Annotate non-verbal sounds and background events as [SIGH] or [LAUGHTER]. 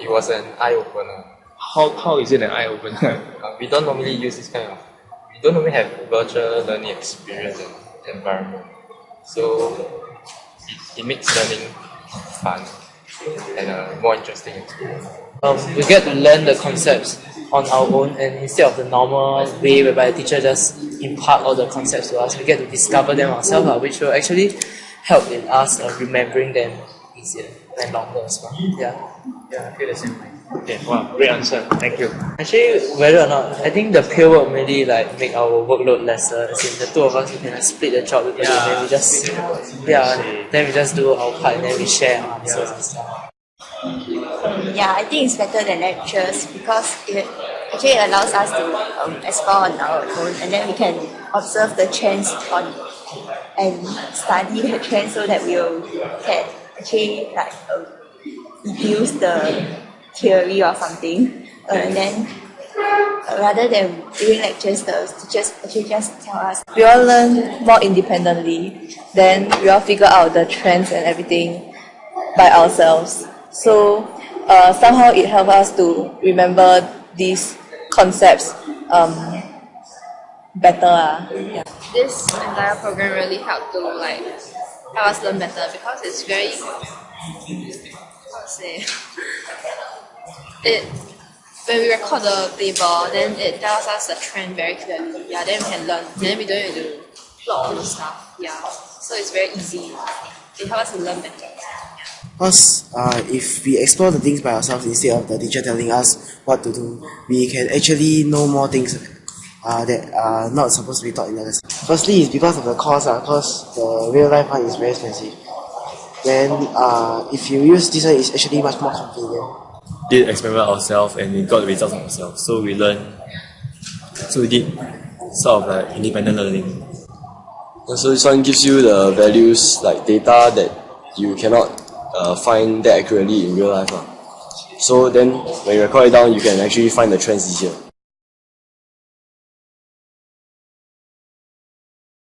It was an eye opener. How, how is it an eye opener? [LAUGHS] Uh, we don't normally use this kind of, we don't normally have virtual learning experience and environment. So it, it makes learning fun and a more interesting experience. Um, we get to learn the concepts on our own and instead of the normal way whereby the teacher just impart all the concepts to us, we get to discover them ourselves, uh, which will actually help in us uh, remembering them easier and longer as well. Yeah. Yeah, I feel the same way. Okay, wow, great answer. Thank you. Actually, whether or not, I think the peer work really like make our workload lesser. As in the two of us, we can like, split the job because Yeah. then we just yeah, then we just do our part and then we share our answers and stuff. Yeah, I think it's better than lectures because it actually allows us to um, explore on our own and then we can observe the trends on and study the trends so that we will can actually like um, deduce the theory or something uh, and then uh, rather than during lectures the teachers actually just tell us we all learn more independently. Then we all figure out the trends and everything by ourselves. So uh, somehow it helps us to remember these concepts um, better. ah. Yeah. this entire program really helped to like help us learn better because it's very say it when we record the table then it tells us the trend very clearly. Yeah then we can learn. Then we don't need to plot all the stuff. Yeah. So it's very easy. It helps us to learn better. Because uh, if we explore the things by ourselves instead of the teacher telling us what to do, we can actually know more things uh, that are not supposed to be taught in the lesson. Firstly, it's because of the cost, because the real life one is very expensive. Then, uh, if you use this one, it's actually much more convenient. did experiment ourselves and we got the results ourselves. So we learned, so we did sort of like independent learning. So this one gives you the values like data that you cannot uh, find that accurately in real life. lah. So then when you record it down, you can actually find the trends easier.